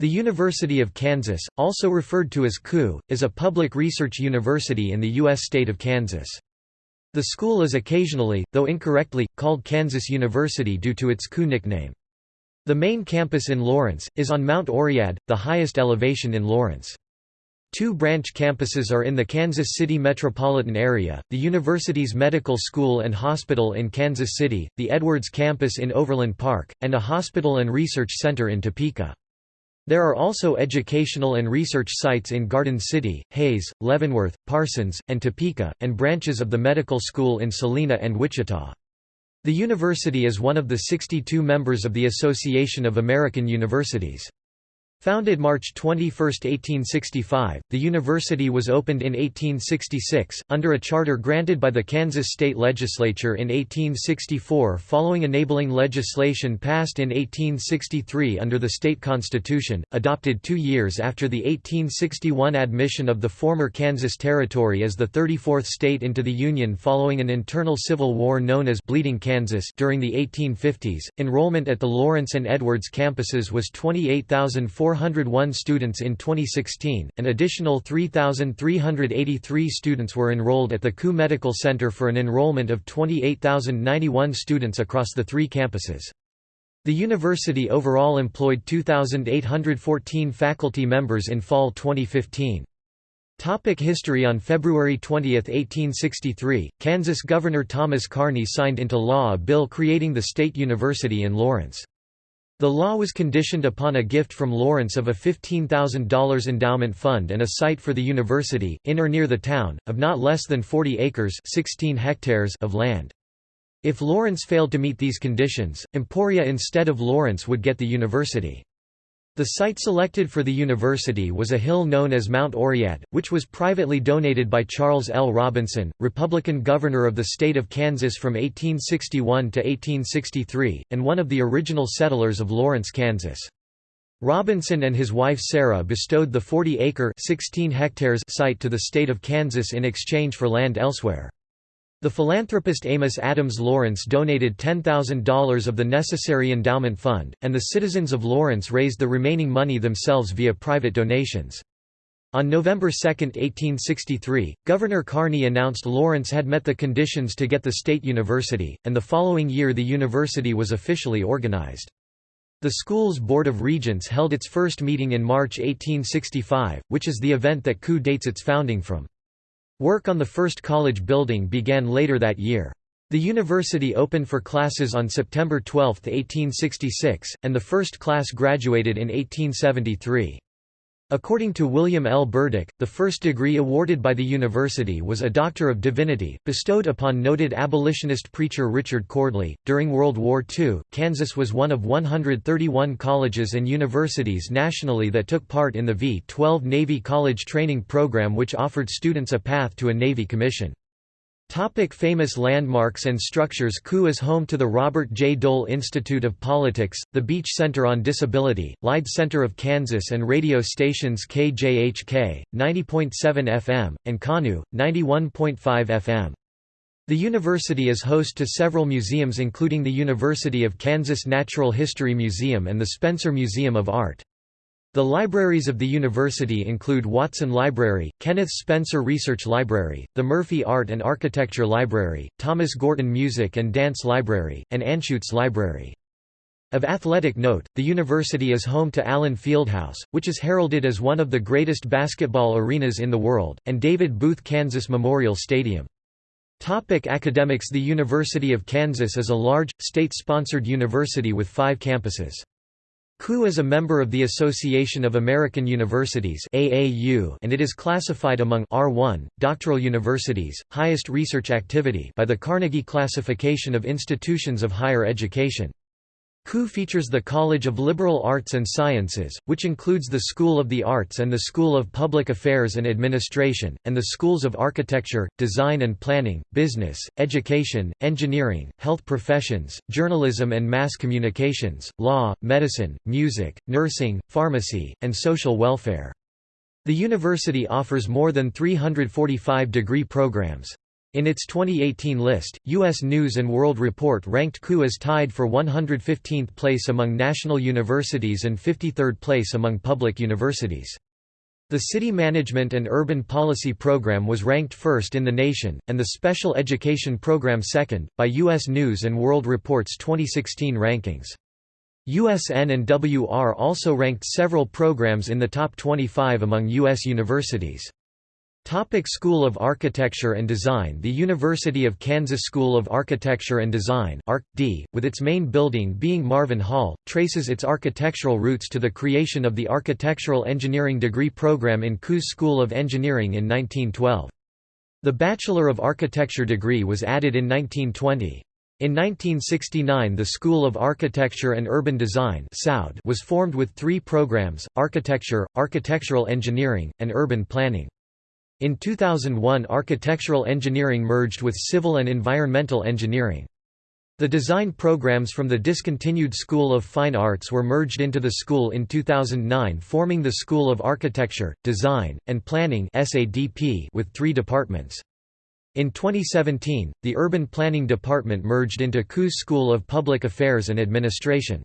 The University of Kansas, also referred to as KU, is a public research university in the U.S. state of Kansas. The school is occasionally, though incorrectly, called Kansas University due to its KU nickname. The main campus in Lawrence, is on Mount Oread, the highest elevation in Lawrence. Two branch campuses are in the Kansas City metropolitan area, the university's medical school and hospital in Kansas City, the Edwards campus in Overland Park, and a hospital and research center in Topeka. There are also educational and research sites in Garden City, Hays, Leavenworth, Parsons, and Topeka, and branches of the medical school in Salina and Wichita. The university is one of the 62 members of the Association of American Universities. Founded March 21, 1865, the university was opened in 1866, under a charter granted by the Kansas State Legislature in 1864 following enabling legislation passed in 1863 under the state constitution, adopted two years after the 1861 admission of the former Kansas Territory as the 34th state into the Union following an internal civil war known as Bleeding Kansas during the 1850s. Enrollment at the Lawrence and Edwards campuses was 28,400 401 students in 2016, an additional 3,383 students were enrolled at the KU Medical Center for an enrollment of 28,091 students across the three campuses. The university overall employed 2,814 faculty members in fall 2015. Topic history On February 20, 1863, Kansas Governor Thomas Carney signed into law a bill creating the State University in Lawrence. The law was conditioned upon a gift from Lawrence of a $15,000 endowment fund and a site for the university, in or near the town, of not less than 40 acres 16 hectares of land. If Lawrence failed to meet these conditions, Emporia instead of Lawrence would get the university. The site selected for the university was a hill known as Mount Oread, which was privately donated by Charles L. Robinson, Republican governor of the state of Kansas from 1861 to 1863, and one of the original settlers of Lawrence, Kansas. Robinson and his wife Sarah bestowed the 40-acre site to the state of Kansas in exchange for land elsewhere. The philanthropist Amos Adams Lawrence donated $10,000 of the necessary endowment fund, and the citizens of Lawrence raised the remaining money themselves via private donations. On November 2, 1863, Governor Carney announced Lawrence had met the conditions to get the state university, and the following year the university was officially organized. The school's Board of Regents held its first meeting in March 1865, which is the event that KU dates its founding from. Work on the first college building began later that year. The university opened for classes on September 12, 1866, and the first class graduated in 1873. According to William L. Burdick, the first degree awarded by the university was a Doctor of Divinity, bestowed upon noted abolitionist preacher Richard Cordley. During World War II, Kansas was one of 131 colleges and universities nationally that took part in the V 12 Navy College Training Program, which offered students a path to a Navy commission. Topic famous landmarks and structures KU is home to the Robert J. Dole Institute of Politics, the Beach Center on Disability, Lied Center of Kansas and radio stations KJHK, 90.7 FM, and KANU, 91.5 FM. The university is host to several museums including the University of Kansas Natural History Museum and the Spencer Museum of Art. The libraries of the university include Watson Library, Kenneth Spencer Research Library, the Murphy Art and Architecture Library, Thomas Gorton Music and Dance Library, and Anschutz Library. Of athletic note, the university is home to Allen Fieldhouse, which is heralded as one of the greatest basketball arenas in the world, and David Booth Kansas Memorial Stadium. Topic academics The University of Kansas is a large, state-sponsored university with five campuses. KU is a member of the Association of American Universities (AAU) and it is classified among R1 doctoral universities, highest research activity by the Carnegie Classification of Institutions of Higher Education. KU features the College of Liberal Arts and Sciences, which includes the School of the Arts and the School of Public Affairs and Administration, and the schools of Architecture, Design and Planning, Business, Education, Engineering, Health Professions, Journalism and Mass Communications, Law, Medicine, Music, Nursing, Pharmacy, and Social Welfare. The university offers more than 345 degree programs. In its 2018 list, U.S. News & World Report ranked KU as tied for 115th place among national universities and 53rd place among public universities. The City Management and Urban Policy Program was ranked first in the nation, and the Special Education Program second, by U.S. News & World Report's 2016 rankings. USN and WR also ranked several programs in the top 25 among U.S. universities. Topic School of Architecture and Design The University of Kansas School of Architecture and Design ARC-D, with its main building being Marvin Hall, traces its architectural roots to the creation of the Architectural Engineering degree program in KU's School of Engineering in 1912. The Bachelor of Architecture degree was added in 1920. In 1969 the School of Architecture and Urban Design was formed with three programs, Architecture, Architectural Engineering, and Urban Planning. In 2001 architectural engineering merged with civil and environmental engineering. The design programs from the discontinued School of Fine Arts were merged into the school in 2009 forming the School of Architecture, Design, and Planning with three departments. In 2017, the Urban Planning Department merged into KU's School of Public Affairs and Administration.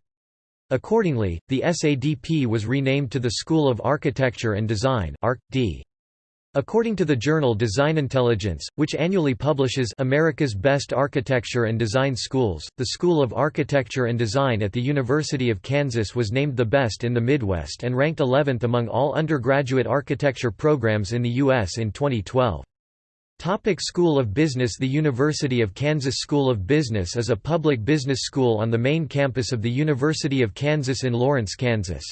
Accordingly, the SADP was renamed to the School of Architecture and Design ARC-D. According to the journal Design Intelligence, which annually publishes America's Best Architecture and Design Schools, the School of Architecture and Design at the University of Kansas was named the best in the Midwest and ranked 11th among all undergraduate architecture programs in the U.S. in 2012. Topic School of Business The University of Kansas School of Business is a public business school on the main campus of the University of Kansas in Lawrence, Kansas.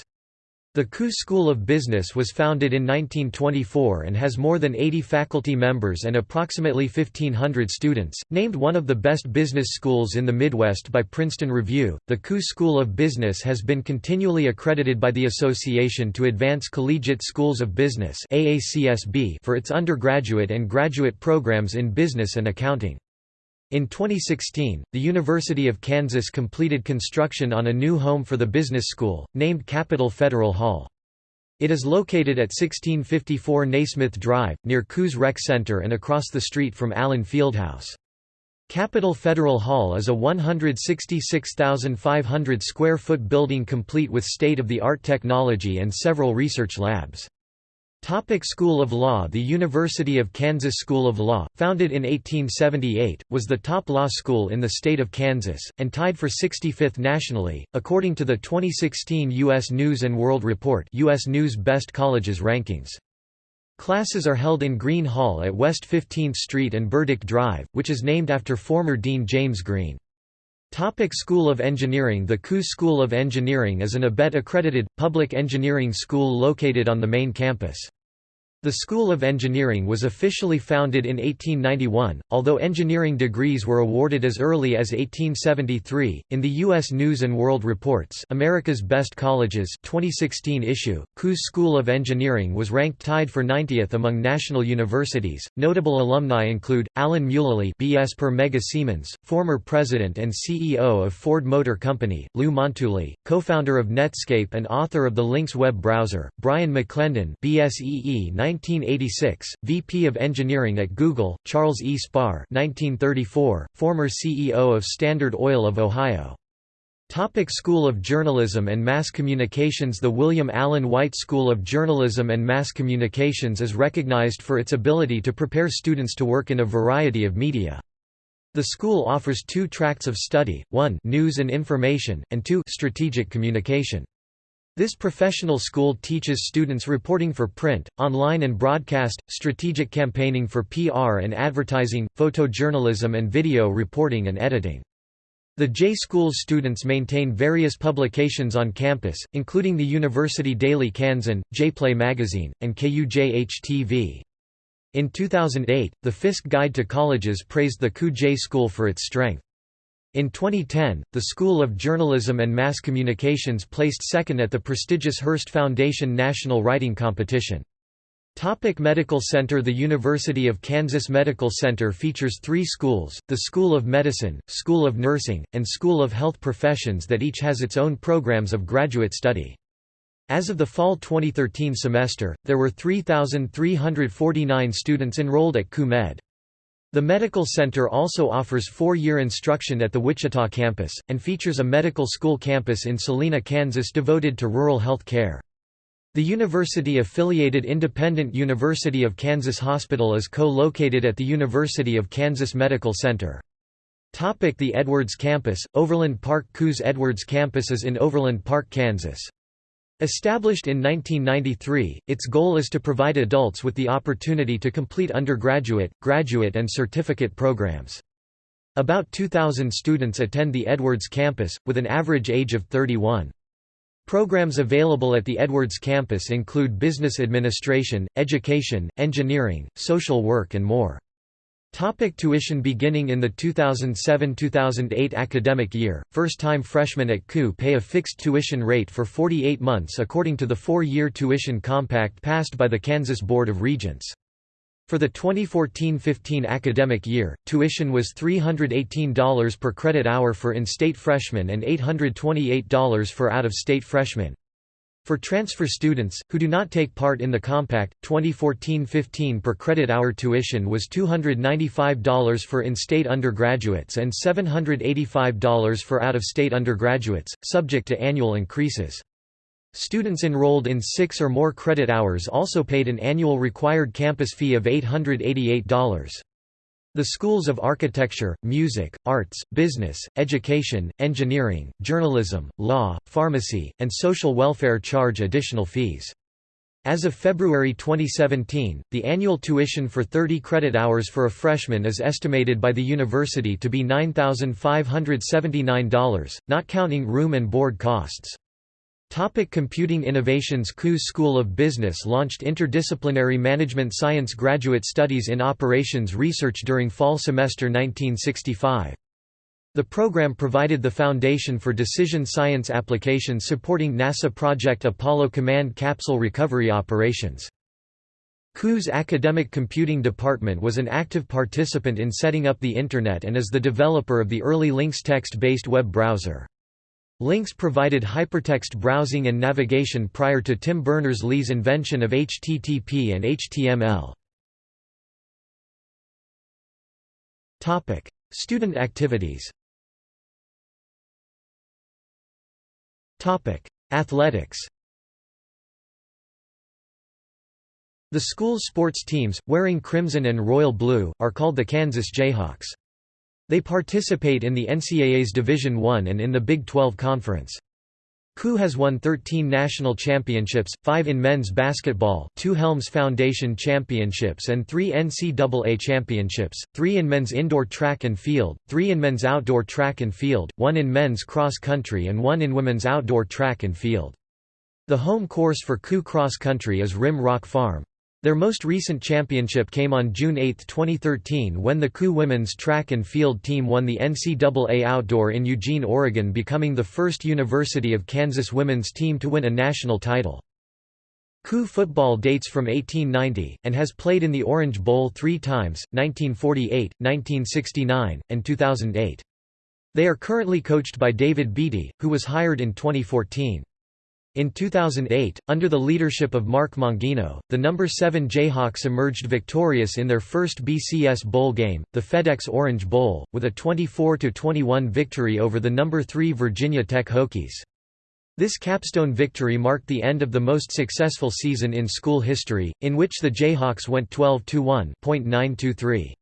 The KU School of Business was founded in 1924 and has more than 80 faculty members and approximately 1,500 students. Named one of the best business schools in the Midwest by Princeton Review, the KU School of Business has been continually accredited by the Association to Advance Collegiate Schools of Business for its undergraduate and graduate programs in business and accounting. In 2016, the University of Kansas completed construction on a new home for the business school, named Capital Federal Hall. It is located at 1654 Naismith Drive, near KU's Rec Center and across the street from Allen Fieldhouse. Capital Federal Hall is a 166,500 square foot building complete with state-of-the-art technology and several research labs. Topic School of Law The University of Kansas School of Law, founded in 1878, was the top law school in the state of Kansas, and tied for 65th nationally, according to the 2016 U.S. News & World Report US News Best Colleges Rankings. Classes are held in Green Hall at West 15th Street and Burdick Drive, which is named after former Dean James Green. Topic School of Engineering The KU School of Engineering is an ABET-accredited, public engineering school located on the main campus. The School of Engineering was officially founded in 1891, although engineering degrees were awarded as early as 1873. In the U.S. News and World Reports, America's Best Colleges 2016 issue, KU's School of Engineering was ranked tied for 90th among national universities. Notable alumni include Alan Mulally, B.S. per Mega Siemens, former president and CEO of Ford Motor Company; Lou Montulli, co-founder of Netscape and author of the Lynx web browser; Brian McClendon, BSEE 1986, VP of Engineering at Google, Charles E. Spahr 1934, former CEO of Standard Oil of Ohio. Topic School of Journalism and Mass Communications The William Allen White School of Journalism and Mass Communications is recognized for its ability to prepare students to work in a variety of media. The school offers two tracts of study, one news and information, and two strategic communication. This professional school teaches students reporting for print, online and broadcast, strategic campaigning for PR and advertising, photojournalism and video reporting and editing. The J School students maintain various publications on campus, including the University Daily Kansan, Jayplay magazine, and KUJH-TV. In 2008, the Fiske Guide to Colleges praised the KU J School for its strength. In 2010, the School of Journalism and Mass Communications placed second at the prestigious Hearst Foundation National Writing Competition. Topic Medical Center The University of Kansas Medical Center features three schools, the School of Medicine, School of Nursing, and School of Health Professions that each has its own programs of graduate study. As of the fall 2013 semester, there were 3,349 students enrolled at KU Med. The medical center also offers four-year instruction at the Wichita campus, and features a medical school campus in Salina, Kansas devoted to rural health care. The university-affiliated Independent University of Kansas Hospital is co-located at the University of Kansas Medical Center. The Edwards Campus, Overland Park KU's Edwards Campus is in Overland Park, Kansas. Established in 1993, its goal is to provide adults with the opportunity to complete undergraduate, graduate and certificate programs. About 2,000 students attend the Edwards campus, with an average age of 31. Programs available at the Edwards campus include business administration, education, engineering, social work and more. Topic tuition Beginning in the 2007–2008 academic year, first-time freshmen at KU pay a fixed tuition rate for 48 months according to the four-year tuition compact passed by the Kansas Board of Regents. For the 2014–15 academic year, tuition was $318 per credit hour for in-state freshmen and $828 for out-of-state freshmen. For transfer students, who do not take part in the compact, 2014–15 per credit hour tuition was $295 for in-state undergraduates and $785 for out-of-state undergraduates, subject to annual increases. Students enrolled in six or more credit hours also paid an annual required campus fee of $888. The schools of architecture, music, arts, business, education, engineering, journalism, law, pharmacy, and social welfare charge additional fees. As of February 2017, the annual tuition for 30 credit hours for a freshman is estimated by the university to be $9,579, not counting room and board costs. Topic Computing Innovations KU's School of Business launched Interdisciplinary Management Science Graduate Studies in Operations Research during fall semester 1965. The program provided the foundation for decision science applications supporting NASA Project Apollo Command Capsule recovery operations. KU's Academic Computing Department was an active participant in setting up the Internet and is the developer of the early Lynx text-based web browser. Lynx provided hypertext browsing and navigation prior to Tim Berners-Lee's invention of HTTP and HTML. Topic: Student activities Topic: Athletics The school's sports teams, wearing crimson and royal blue, are called the Kansas Jayhawks. They participate in the NCAA's Division I and in the Big 12 Conference. KU has won 13 national championships, 5 in men's basketball 2 Helms Foundation championships and 3 NCAA championships, 3 in men's indoor track and field, 3 in men's outdoor track and field, 1 in men's cross country and 1 in women's outdoor track and field. The home course for KU cross country is Rim Rock Farm. Their most recent championship came on June 8, 2013 when the KU women's track and field team won the NCAA Outdoor in Eugene, Oregon becoming the first University of Kansas women's team to win a national title. KU football dates from 1890, and has played in the Orange Bowl three times, 1948, 1969, and 2008. They are currently coached by David Beaty, who was hired in 2014. In 2008, under the leadership of Mark Mangino, the number 7 Jayhawks emerged victorious in their first BCS Bowl game, the FedEx Orange Bowl, with a 24–21 victory over the number 3 Virginia Tech Hokies. This capstone victory marked the end of the most successful season in school history, in which the Jayhawks went 12–1.923.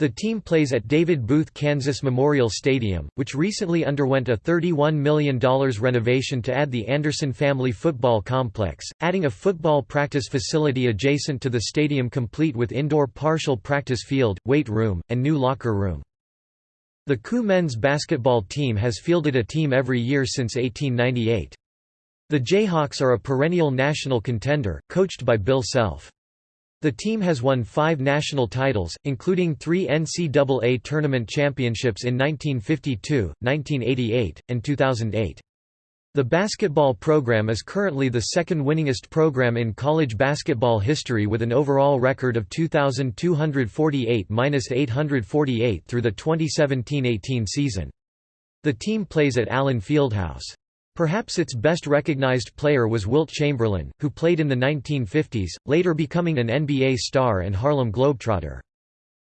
The team plays at David Booth Kansas Memorial Stadium, which recently underwent a $31 million renovation to add the Anderson Family Football Complex, adding a football practice facility adjacent to the stadium complete with indoor partial practice field, weight room, and new locker room. The KU men's basketball team has fielded a team every year since 1898. The Jayhawks are a perennial national contender, coached by Bill Self. The team has won five national titles, including three NCAA tournament championships in 1952, 1988, and 2008. The basketball program is currently the second winningest program in college basketball history with an overall record of 2,248–848 through the 2017–18 season. The team plays at Allen Fieldhouse. Perhaps its best recognized player was Wilt Chamberlain, who played in the 1950s, later becoming an NBA star and Harlem Globetrotter.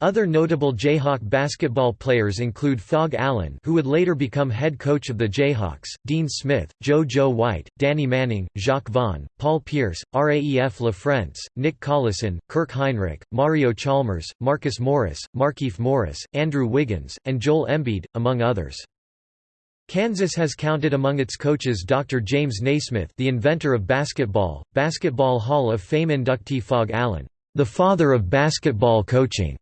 Other notable Jayhawk basketball players include Phog Allen who would later become head coach of the Jayhawks, Dean Smith, Jo Jo White, Danny Manning, Jacques Vaughn, Paul Pierce, Raef LaFrentz, Nick Collison, Kirk Hinrich, Mario Chalmers, Marcus Morris, Markieff Morris, Andrew Wiggins, and Joel Embiid, among others. Kansas has counted among its coaches Dr. James Naismith the inventor of basketball, Basketball Hall of Fame inductee Phog Allen, the father of basketball coaching,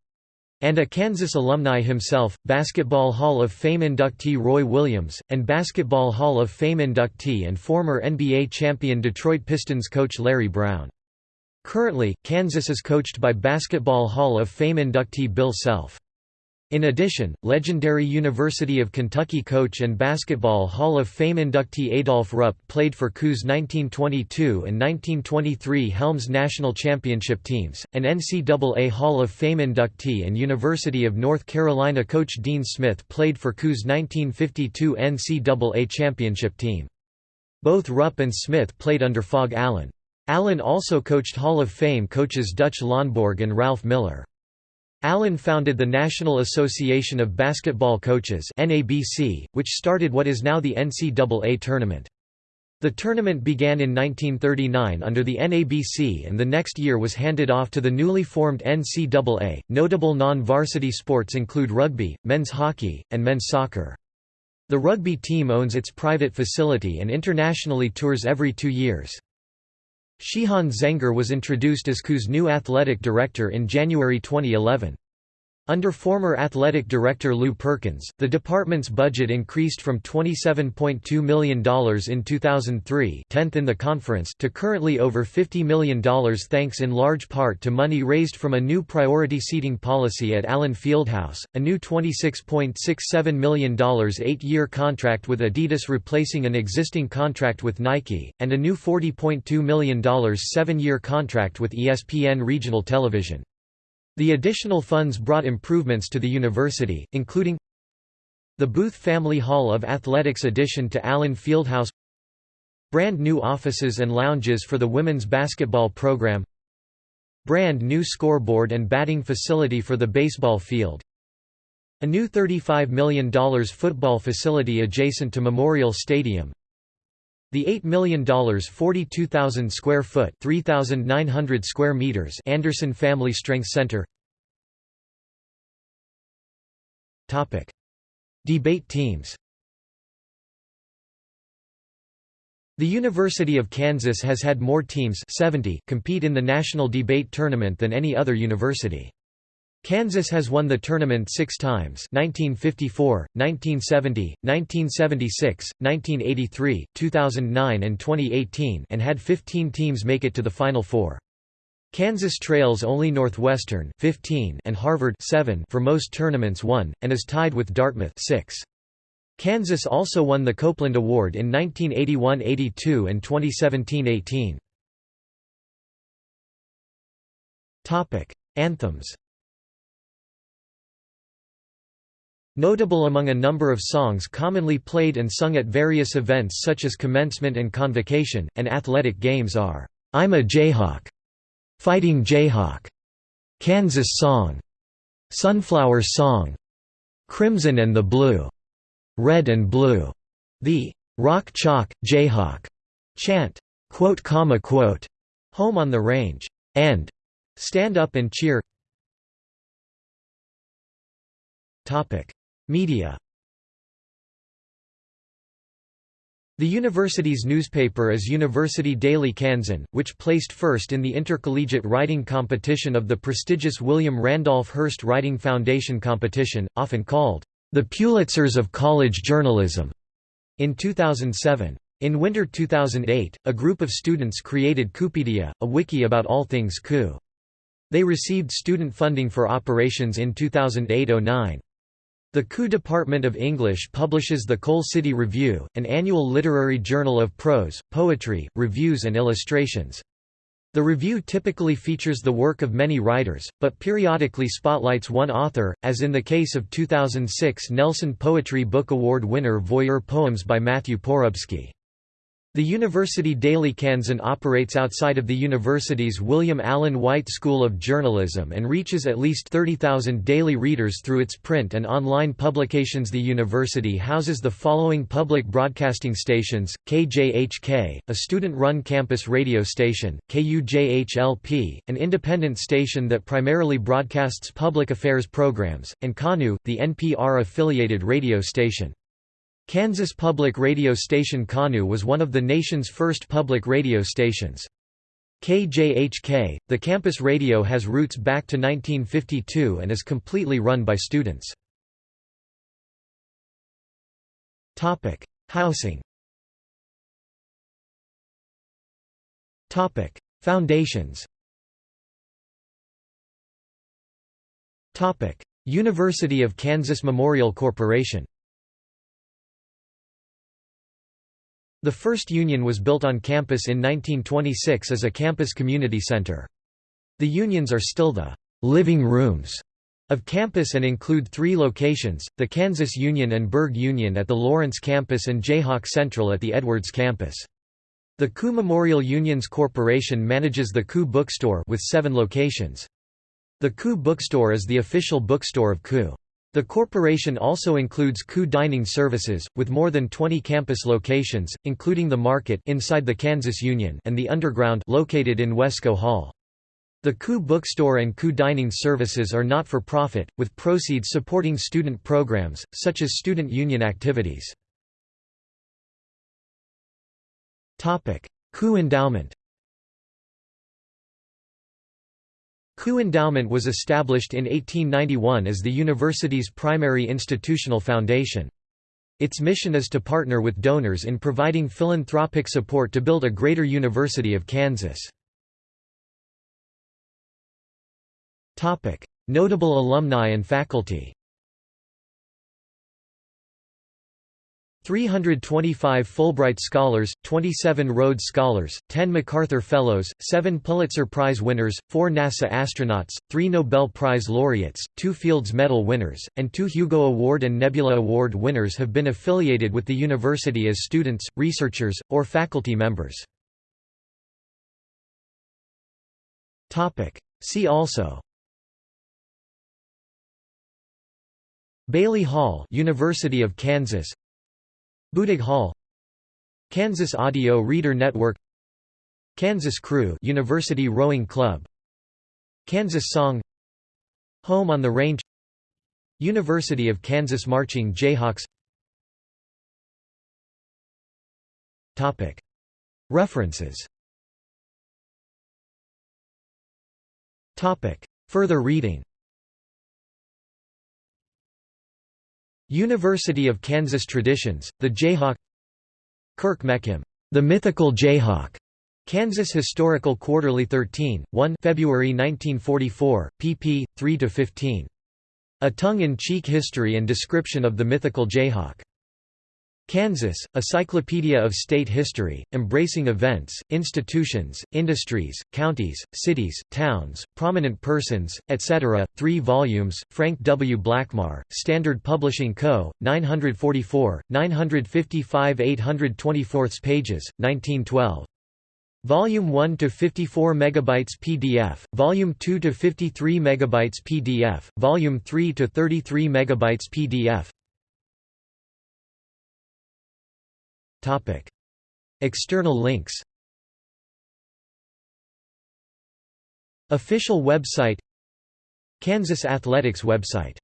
and a Kansas alumni himself, Basketball Hall of Fame inductee Roy Williams, and Basketball Hall of Fame inductee and former NBA champion Detroit Pistons coach Larry Brown. Currently, Kansas is coached by Basketball Hall of Fame inductee Bill Self. In addition, legendary University of Kentucky coach and Basketball Hall of Fame inductee Adolph Rupp played for KU's 1922 and 1923 Helms National Championship teams, and NCAA Hall of Fame inductee and University of North Carolina coach Dean Smith played for KU's 1952 NCAA Championship team. Both Rupp and Smith played under Phog Allen. Allen also coached Hall of Fame coaches Dutch Lonborg and Ralph Miller. Allen founded the National Association of Basketball Coaches (NABC), which started what is now the NCAA tournament. The tournament began in 1939 under the NABC and the next year was handed off to the newly formed NCAA. Notable non varsity sports include rugby, men's hockey, and men's soccer. The rugby team owns its private facility and internationally tours every two years. Sheahon Zenger was introduced as KU's new athletic director in January 2011. Under former athletic director Lew Perkins, the department's budget increased from $27.2 million in 2003 10th in the conference to currently over $50 million thanks in large part to money raised from a new priority seating policy at Allen Fieldhouse, a new $26.67 million eight-year contract with Adidas replacing an existing contract with Nike, and a new $40.2 million seven-year contract with ESPN Regional Television. The additional funds brought improvements to the university, including the Booth Family Hall of Athletics addition to Allen Fieldhouse Brand new offices and lounges for the women's basketball program Brand new scoreboard and batting facility for the baseball field A new $35 million football facility adjacent to Memorial Stadium the $8 million 42,000 square foot 3,900 square meters Anderson Family Strength Center Topic. Debate teams The University of Kansas has had more teams 70 compete in the national debate tournament than any other university. Kansas has won the tournament six times 1954, 1970, 1976, 1983, 2009 and 2018 and had 15 teams make it to the Final Four. Kansas trails only Northwestern 15 and Harvard 7 for most tournaments won, and is tied with Dartmouth 6. Kansas also won the Copeland Award in 1981–82 and 2017–18. Anthems Notable among a number of songs commonly played and sung at various events such as commencement and convocation, and athletic games are, "'I'm a Jayhawk", "'Fighting Jayhawk", "'Kansas Song", "'Sunflower Song", "'Crimson and the Blue", "'Red and Blue", the "'Rock Chalk, Jayhawk' chant, quote, comma, quote, "'Home on the Range' and "'Stand Up and Cheer' Media The university's newspaper is University Daily Kansan, which placed first in the intercollegiate writing competition of the prestigious William Randolph Hearst Writing Foundation competition, often called, "...the Pulitzers of college journalism", in 2007. In winter 2008, a group of students created KUpedia, a wiki about all things KU. They received student funding for operations in 2008–09. The KU's Department of English publishes the Coal City Review, an annual literary journal of prose, poetry, reviews and illustrations. The review typically features the work of many writers, but periodically spotlights one author, as in the case of 2006 Nelson Poetry Book Award winner Voyeur Poems by Matthew Porubsky. The University Daily Kansan operates outside of the university's William Allen White School of Journalism and reaches at least 30,000 daily readers through its print and online publications. The university houses the following public broadcasting stations KJHK, a student run campus radio station, KUJHLP, an independent station that primarily broadcasts public affairs programs, and KANU, the NPR affiliated radio station. Kansas public radio station KANU was one of the nation's first public radio stations. KJHK, the campus radio has roots back to 1952 and is completely run by students. Housing Foundations University of Kansas Memorial Corporation The first union was built on campus in 1926 as a campus community center. The unions are still the living rooms of campus and include three locations, the Kansas Union and Burge Union at the Lawrence campus and Jayhawk Central at the Edwards campus. The KU Memorial Unions Corporation manages the KU Bookstore with seven locations. The KU Bookstore is the official bookstore of KU. The corporation also includes KU Dining Services, with more than 20 campus locations, including the Market inside the Kansas Union and the Underground located in Wescoe Hall. The KU Bookstore and KU Dining Services are not-for-profit, with proceeds supporting student programs, such as student union activities. KU Endowment KU Endowment was established in 1891 as the university's primary institutional foundation. Its mission is to partner with donors in providing philanthropic support to build a greater University of Kansas. Notable alumni and faculty 325 Fulbright Scholars, 27 Rhodes Scholars, 10 MacArthur Fellows, 7 Pulitzer Prize winners, 4 NASA astronauts, 3 Nobel Prize laureates, 2 Fields Medal winners, and 2 Hugo Award and Nebula Award winners have been affiliated with the university as students, researchers, or faculty members. See also Bailey Hall University of Kansas Budig Hall Kansas Audio Reader Network Kansas Crew University Rowing Club Kansas Song Home on the Range University of Kansas Marching Jayhawks. Topic. References. Topic. Further reading University of Kansas Traditions, The Jayhawk Kirke Mechem, The Mythical Jayhawk, Kansas Historical Quarterly 13, 1 February 1944, pp. 3–15. A Tongue-in-Cheek History and Description of the Mythical Jayhawk. Kansas, A Cyclopedia of State History, embracing events, institutions, industries, counties, cities, towns, prominent persons, etc., 3 volumes, Frank W. Blackmar, Standard Publishing Co., 944, 955 824 pages, 1912. Volume 1 to 54 megabytes PDF, Volume 2 to 53 megabytes PDF, Volume 3 to 33 megabytes PDF. External links Official website Kansas Athletics website